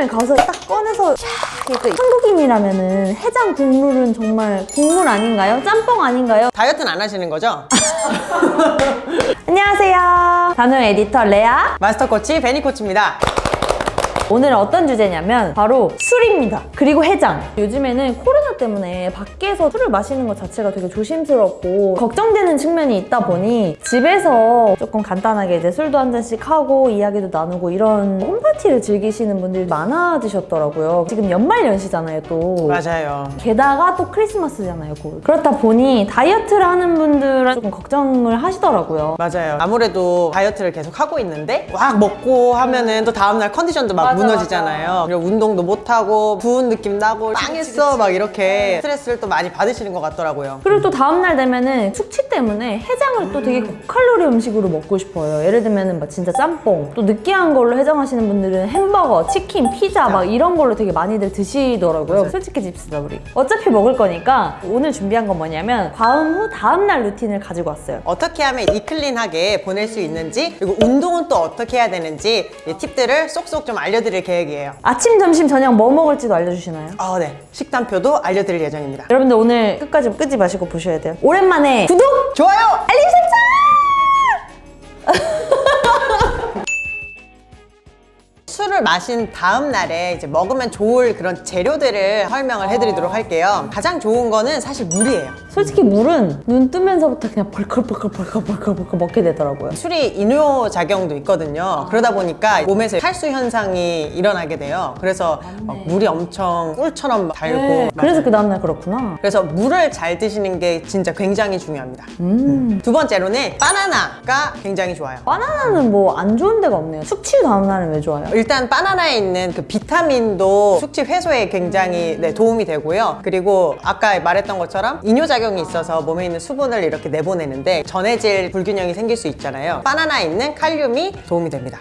여름에 가서 딱 꺼내서 샤 이렇게 한국인이라면은 해장 국물은 정말 국물 아닌가요? 짬뽕 아닌가요? 다이어트는 안 하시는 거죠? 안녕하세요. 단호 에디터 레아. 마스터 코치 베니 코치입니다. 오늘은 어떤 주제냐면 바로 술입니다. 그리고 해장. 요즘에는 코로나 때문에 밖에서 술을 마시는 것 자체가 되게 조심스럽고 걱정되는 측면이 있다 보니 집에서 조금 간단하게 이제 술도 한 잔씩 하고 이야기도 나누고 이런 홈파티를 즐기시는 분들이 많아지셨더라고요. 지금 연말 연시잖아요, 또. 맞아요. 게다가 또 크리스마스잖아요, 곧. 그렇다 보니 다이어트를 하는 분들은 조금 걱정을 하시더라고요. 맞아요. 아무래도 다이어트를 계속 하고 있는데 막 먹고 하면은 또 다음날 컨디션도 막 무너지잖아요. 그리고 운동도 못하고 부은 느낌 나고 빵했어 막 이렇게 스트레스를 또 많이 받으시는 것 같더라고요. 그리고 또 다음날 되면은 숙취 때문에 해장을 또 되게 고칼로리 음식으로 먹고 싶어요. 예를 들면은 막 진짜 짬뽕, 또 느끼한 걸로 해장하시는 분들은 햄버거, 치킨, 피자 막 이런 걸로 되게 많이들 드시더라고요. 솔직히 집시다 우리. 어차피 먹을 거니까 오늘 준비한 건 뭐냐면 과음 후 다음날 루틴을 가지고 왔어요. 어떻게 하면 이클린하게 보낼 수 있는지 그리고 운동은 또 어떻게 해야 되는지 이 팁들을 쏙쏙 좀 알려드릴 계획이에요. 아침, 점심, 저녁 뭐 먹을지도 알려주시나요? 아, 네. 식단표도 알려드릴 예정입니다. 여러분들 오늘 끝까지 끄지 마시고 보셔야 돼요. 오랜만에 구독! 좋아요! 알림 설정! 술을 마신 다음 날에 이제 먹으면 좋을 그런 재료들을 설명을 해드리도록 할게요. 가장 좋은 거는 사실 물이에요. 솔직히 물은 눈 뜨면서부터 그냥 벌컥벌컥 벌컥 벌컥 벌컥 먹게 되더라고요. 술이 이뇨 작용도 있거든요. 그러다 보니까 몸에서 탈수 현상이 일어나게 돼요. 그래서 막 물이 엄청 꿀처럼 달고. 네, 그래서. 그 다음날 그렇구나. 그래서 물을 잘 드시는 게 진짜 굉장히 중요합니다. 음. 두 번째로는 바나나가 굉장히 좋아요. 바나나는 뭐 안 좋은 데가 없네요. 숙취 다음날은 왜 좋아요? 일단 바나나에 있는 그 비타민도 숙취 해소에 굉장히 네, 도움이 되고요. 그리고 아까 말했던 것처럼 이뇨작용이 있어서 몸에 있는 수분을 이렇게 내보내는데 전해질 불균형이 생길 수 있잖아요. 바나나에 있는 칼륨이 도움이 됩니다.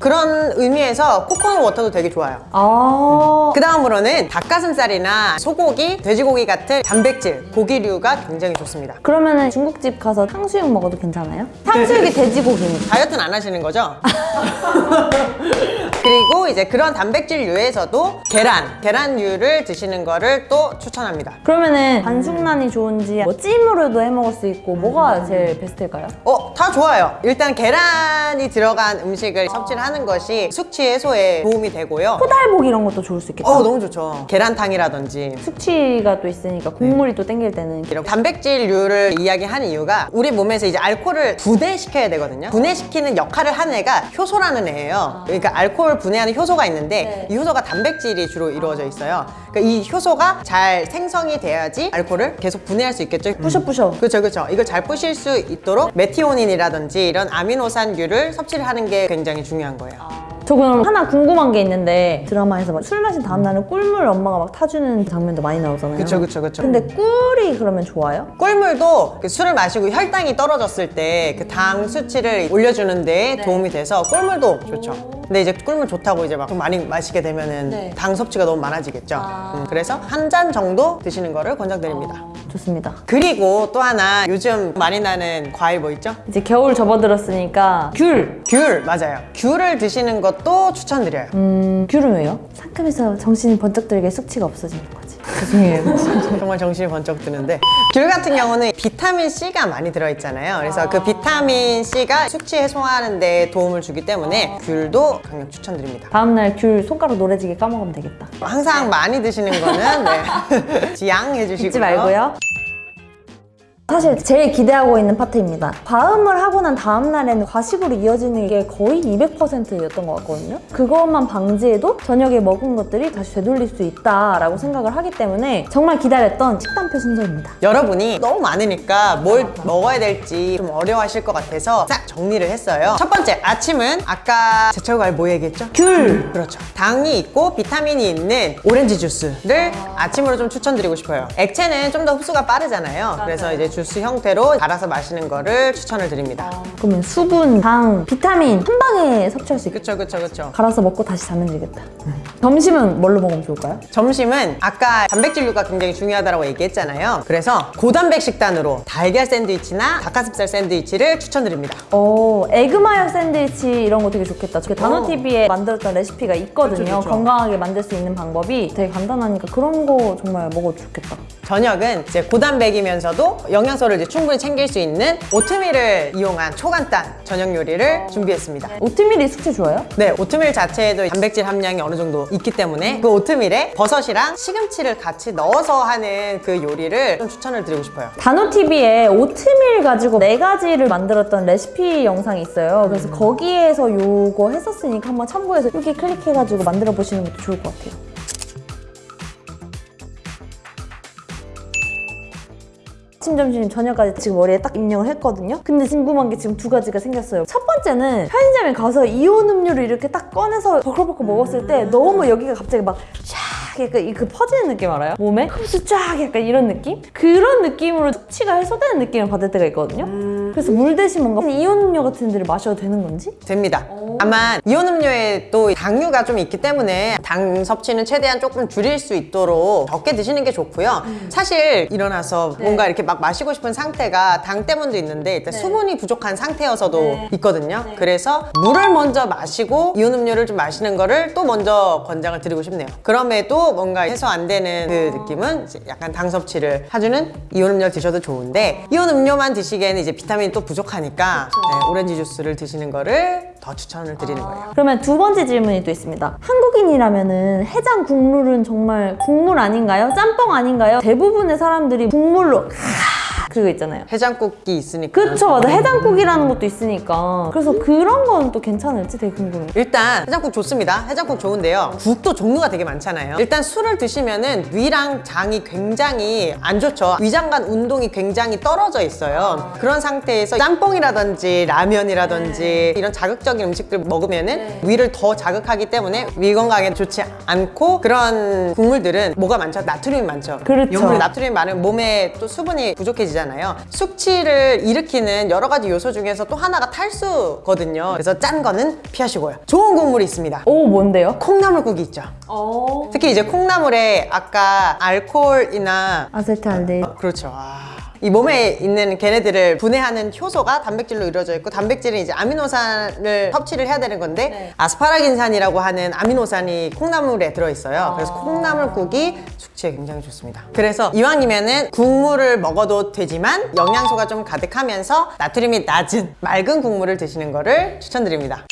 그런 의미에서 코코넛 워터도 되게 좋아요. 아. 그 다음으로는 닭가슴살이나 소고기, 돼지고기 같은 단백질, 고기류가 굉장히 좋습니다. 그러면 은 중국집 가서 탕수육 먹어도 괜찮아요? 탕수육이 돼지고기니까. 다이어트는 안 하시는 거죠? 그리고 이제 그런 단백질류에서도 계란, 계란류를 드시는 거를 또 추천합니다. 그러면은 반숙란이 좋은지 뭐 찜으로도 해 먹을 수 있고 뭐가 제일 베스트일까요? 어, 다 좋아요. 일단 계란이 들어간 음식을 섭취를 하는 것이 숙취 해소에 도움이 되고요. 코달복 이런 것도 좋을 수 있겠다. 어, 너무 좋죠. 계란탕이라든지 숙취가 또 있으니까 국물이 또 땡길 때는 이런 단백질류를 이야기하는 이유가 우리 몸에서 이제 알코올을 분해시켜야 되거든요. 분해시키는 역할을 하는 애가 효소라는 애예요. 그러니까 알코올 분해하는 효소가 있는데 이 효소가 단백질이 주로 이루어져 있어요. 그러니까 이 효소가 잘 생성이 돼야지 알코올을 계속 분해할 수 있겠죠. 부셔 부셔. 그렇죠, 그렇죠. 이걸 잘 부실 수 있도록 메티오닌이라든지 이런 아미노산류를 섭취를 하는 게 굉장히 중요한 거예요. 저 그럼 하나 궁금한 게 있는데 드라마에서 막 술 마신 다음 날은 꿀물 엄마가 막 타주는 장면도 많이 나오잖아요. 그쵸, 그쵸, 그쵸. 근데 꿀이 그러면 좋아요? 꿀물도 그 술을 마시고 혈당이 떨어졌을 때 그 당 수치를 올려주는 데 도움이 돼서 꿀물도 좋죠. 근데 이제 꿀물 좋다고 이제 막좀 많이 마시게 되면은 네. 당 섭취가 너무 많아지겠죠. 음, 그래서 한 잔 정도 드시는 거를 권장드립니다. 좋습니다. 그리고 또 하나 요즘 많이 나는 과일 뭐 있죠? 이제 겨울 접어들었으니까 귤. 귤 맞아요. 귤을 드시는 것도 추천드려요. 음, 귤은 왜요? 상큼해서 정신이 번쩍 들게 숙취가 없어지는 거지. 죄송해요. 정말 정신이 번쩍 드는데 귤 같은 경우는 비타민 C가 많이 들어있잖아요. 그래서 그 비타민 C가 숙취 해소하는 데 도움을 주기 때문에 귤도 강력 추천드립니다. 다음날 귤 손가락 노래지게 까먹으면 되겠다. 항상 많이 드시는 거는 네. 지양해 주시고요. 잊지 말고요. 사실 제일 기대하고 있는 파트입니다. 과음을 하고 난 다음날에는 과식으로 이어지는 게 거의 200%였던 것 같거든요. 그것만 방지해도 저녁에 먹은 것들이 다시 되돌릴 수 있다라고 생각을 하기 때문에 정말 기다렸던 식단표 순서입니다. 여러분이 너무 많으니까 뭘 먹어야 될지 좀 어려워하실 것 같아서 싹 정리를 했어요. 첫 번째, 아침은 아까 제철 과일 뭐 얘기했죠? 귤! 그렇죠. 당이 있고 비타민이 있는 오렌지 주스를 아 침으로 좀 추천드리고 싶어요. 액체는 좀 더 흡수가 빠르잖아요. 그래서 이제 주스 형태로 갈아서 마시는 거를 추천을 드립니다. 그러면 수분, 당, 비타민 한 방에 섭취할 수 있게 그쵸 그쵸 그쵸. 갈아서 먹고 다시 자면 되겠다. 점심은 뭘로 먹으면 좋을까요? 점심은 아까 단백질류가 굉장히 중요하다고 얘기했잖아요. 그래서 고단백 식단으로 달걀 샌드위치나 닭가슴살 샌드위치를 추천드립니다. 어, 에그마요 샌드위치 이런 거 되게 좋겠다. 저 단호TV에 만들었던 레시피가 있거든요. 그쵸, 그쵸. 건강하게 만들 수 있는 방법이 되게 간단하니까 그런 거 정말 먹어도 좋겠다. 저녁은 이제 고단백이면서도 영양소를 이제 충분히 챙길 수 있는 오트밀을 이용한 초간단 저녁 요리를 준비했습니다. 오트밀이 숙제 좋아요? 네, 오트밀 자체에도 단백질 함량이 어느 정도 있기 때문에 그 오트밀에 버섯이랑 시금치를 같이 넣어서 하는 그 요리를 좀 추천을 드리고 싶어요. 단호TV에 오트밀 가지고 네 가지를 만들었던 레시피 영상이 있어요. 그래서 거기에서 요거 했었으니까 한번 참고해서 여기 클릭해가지고 만들어 보시는 것도 좋을 것 같아요. 아침, 점심, 저녁까지 지금 머리에 딱 입력을 했거든요. 근데 궁금한 게 지금 두 가지가 생겼어요. 첫 번째는 편의점에 가서 이온 음료를 이렇게 딱 꺼내서 버클버클 먹었을 때 너무 여기가 갑자기 막 쫙 약간 이그 퍼지는 느낌 알아요? 몸에? 흡수 쫙 약간 이런 느낌? 그런 느낌으로 숙취가 해소되는 느낌을 받을 때가 있거든요. 그래서 물 대신 뭔가 이온 음료 같은 데를 마셔도 되는 건지? 됩니다. 다만 이온 음료에 또 당류가 좀 있기 때문에 당 섭취는 최대한 조금 줄일 수 있도록 적게 드시는 게 좋고요. 사실 일어나서 뭔가 이렇게 막 마시고 싶은 상태가 당 때문도 있는데 일단 수분이 부족한 상태여서도 있거든요. 그래서 물을 먼저 마시고 이온 음료를 좀 마시는 거를 또 먼저 권장을 드리고 싶네요. 그럼에도 뭔가 해소 안 되는 그 느낌은 약간 당 섭취를 해주는 이온 음료를 드셔도 좋은데 이온 음료만 드시기에는 이제 비타민이 또 부족하니까 네, 오렌지 주스를 드시는 거를 더 추천을 드리는 거예요. 그러면 두 번째 질문이 또 있습니다. 한국인이라면 은 해장 국물은 정말 국물 아닌가요? 짬뽕 아닌가요? 대부분의 사람들이 국물로 그거 있잖아요. 해장국이 있으니까 그쵸 맞아 해장국이라는 것도 있으니까 그래서 그런 건 또 괜찮을지 되게 궁금해요 일단 해장국 좋습니다. 해장국 좋은데요. 국도 종류가 되게 많잖아요. 일단 술을 드시면 은 위랑 장이 굉장히 안 좋죠. 위장간 운동이 굉장히 떨어져 있어요. 그런 상태에서 짬뽕이라든지 라면이라든지 이런 자극적인 음식들 먹으면은 위를 더 자극하기 때문에 위 건강에 좋지 않고 그런 국물들은 뭐가 많죠? 나트륨이 많죠. 그렇죠. 나트륨이 많으면 몸에 또 수분이 부족해지잖아요. 숙취를 일으키는 여러 가지 요소 중에서 또 하나가 탈수거든요. 그래서 짠 거는 피하시고요. 좋은 국물이 있습니다. 오 뭔데요? 콩나물국이 있죠. 특히 이제 콩나물에 아까 알코올이나 아세트알데히드 그렇죠. 아. 이 몸에 있는 걔네들을 분해하는 효소가 단백질로 이루어져 있고 단백질은 이제 아미노산을 섭취를 해야 되는 건데 아스파라긴산이라고 하는 아미노산이 콩나물에 들어있어요. 그래서 콩나물국이 숙취에 굉장히 좋습니다. 그래서 이왕이면은 국물을 먹어도 되지만 영양소가 좀 가득하면서 나트륨이 낮은 맑은 국물을 드시는 거를 추천드립니다.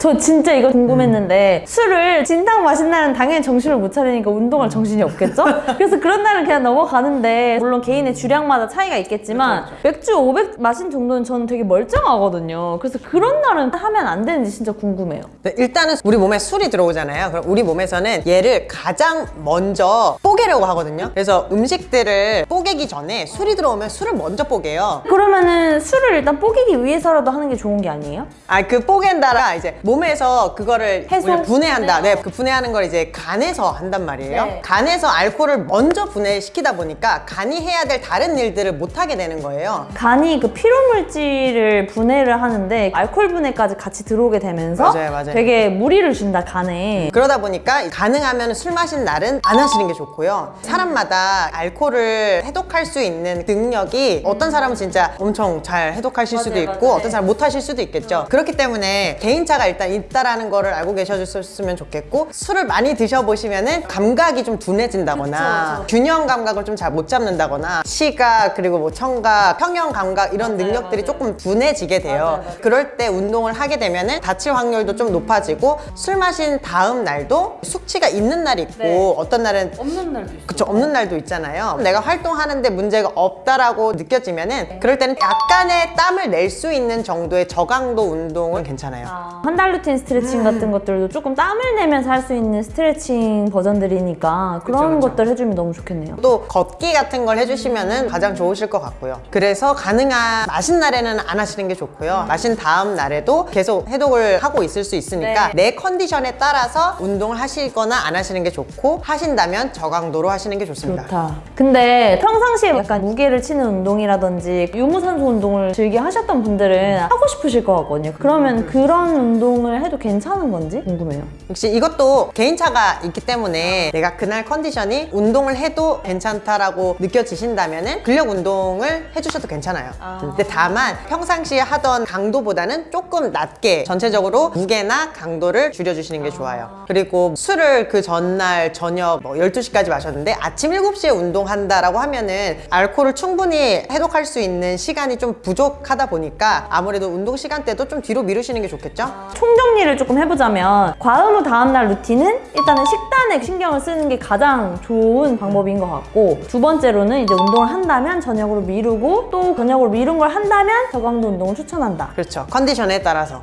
저 진짜 이거 궁금했는데 음. 술을 진탕 마신 날은 당연히 정신을 못 차리니까 운동할 정신이 없겠죠? 그래서 그런 날은 그냥 넘어가는데 물론 개인의 주량마다 차이가 있겠지만 그렇죠, 맥주 500 마신 정도는 저는 되게 멀쩡하거든요 그래서 그런 날은 하면 안 되는지 진짜 궁금해요 네, 일단은 우리 몸에 술이 들어오잖아요. 그럼 우리 몸에서는 얘를 가장 먼저 뽀개려고 하거든요. 그래서 음식들을 뽀개기 전에 술이 들어오면 술을 먼저 뽀개요. 그러면은 술을 일단 뽀개기 위해서라도 하는 게 좋은 게 아니에요? 아, 그 뽀갠다라 이제 몸에서 그거를 해소? 분해한다. 네, 그 분해하는 걸 이제 간에서 한단 말이에요. 네. 간에서 알코올을 먼저 분해시키다 보니까 간이 해야 될 다른 일들을 못 하게 되는 거예요. 간이 그 피로물질을 분해를 하는데 알코올 분해까지 같이 들어오게 되면서 맞아요, 맞아요. 되게 무리를 준다 간에 그러다 보니까 가능하면 술 마신 날은 안 하시는 게 좋고요. 사람마다 알코올을 해독할 수 있는 능력이 어떤 사람은 진짜 엄청 잘 해독하실 수도 맞아요, 있고 맞아요. 어떤 사람 못 하실 수도 있겠죠. 그렇기 때문에 개인차가 일단 있다라는 거를 알고 계셔줬으면 좋겠고 술을 많이 드셔보시면 은 감각이 좀 둔해진다거나 균형 감각을 좀 잘 못 잡는다거나 시각 그리고 뭐 청각, 평형 감각 이런 능력들이 조금 둔해지게 돼요. 그럴 때 운동을 하게 되면 은 다칠 확률도 좀 높아지고 술 마신 다음 날도 숙취가 있는 날이 있고 네. 어떤 날은 없는 날도 있어요. 그쵸 없는 날도 있잖아요. 내가 활동하는데 문제가 없다라고 느껴지면 은 그럴 때는 약간의 땀을 낼 수 있는 정도의 저강도 운동은 괜찮아요. 한달 루틴 스트레칭 같은 것들도 조금 땀을 내면서 할 수 있는 스트레칭 버전들이니까 그런 그쵸. 것들 해주면 너무 좋겠네요. 또 걷기 같은 걸 해주시면 가장 좋으실 것 같고요. 그래서 가능한 마신 날에는 안 하시는 게 좋고요. 마신 다음 날에도 계속 해독을 하고 있을 수 있으니까 네. 내 컨디션에 따라서 운동을 하시거나 안 하시는 게 좋고 하신다면 저강도로 하시는 게 좋습니다. 좋다. 근데 평상시에 약간 무게를 치는 운동이라든지 유무산소 운동을 즐겨 하셨던 분들은 하고 싶으실 것 같거든요. 그러면 그런 운동 을 해도 괜찮은 건지 궁금해요. 역시 이것도 개인차가 있기 때문에 내가 그날 컨디션이 운동을 해도 괜찮다라고 느껴지신다면 근력 운동을 해주셔도 괜찮아요. 근데 다만 평상시에 하던 강도보다는 조금 낮게 전체적으로 무게나 강도를 줄여주시는 게 좋아요. 그리고 술을 그 전날 저녁 뭐 12시까지 마셨는데 아침 7시에 운동한다라고 하면은 알코올을 충분히 해독할 수 있는 시간이 좀 부족하다 보니까 아무래도 운동 시간대도 좀 뒤로 미루시는 게 좋겠죠? 총 정리를 조금 해보자면 과음 후 다음날 루틴은 일단은 식단에 신경을 쓰는 게 가장 좋은 방법인 것 같고 두 번째로는 이제 운동을 한다면 저녁으로 미루고 또 저녁으로 미룬 걸 한다면 저강도 운동을 추천한다. 그렇죠. 컨디션에 따라서.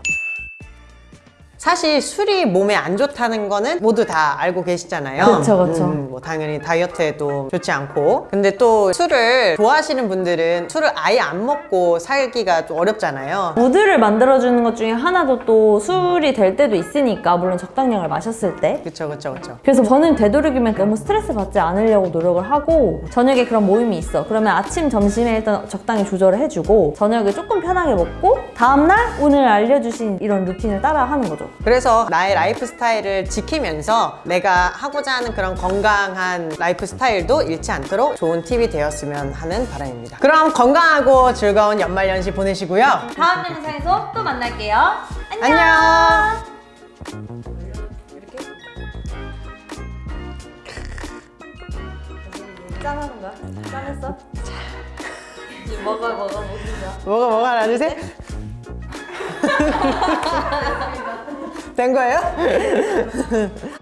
사실 술이 몸에 안 좋다는 거는 모두 다 알고 계시잖아요. 그쵸, 그쵸. 음, 뭐 당연히 다이어트에도 좋지 않고. 근데 또 술을 좋아하시는 분들은 술을 아예 안 먹고 살기가 좀 어렵잖아요. 무드를 만들어주는 것 중에 하나도 또 술이 될 때도 있으니까 물론 적당량을 마셨을 때 그쵸, 그쵸, 그쵸. 그래서 저는 되도록이면 너무 스트레스 받지 않으려고 노력을 하고 저녁에 그런 모임이 있어 그러면 아침 점심에 일단 적당히 조절을 해주고 저녁에 조금 편하게 먹고 다음날 오늘 알려주신 이런 루틴을 따라 하는 거죠 그래서 나의 라이프 스타일을 지키면서 내가 하고자 하는 그런 건강한 라이프 스타일도 잃지 않도록 좋은 팁이 되었으면 하는 바람입니다. 그럼 건강하고 즐거운 연말연시 보내시고요. 다음 영상에서 또 만날게요 안녕! 짠하는 거야? 짠했어? 이제 먹어 먹어 먹자 먹어 먹어 하나 둘셋 된 거예요?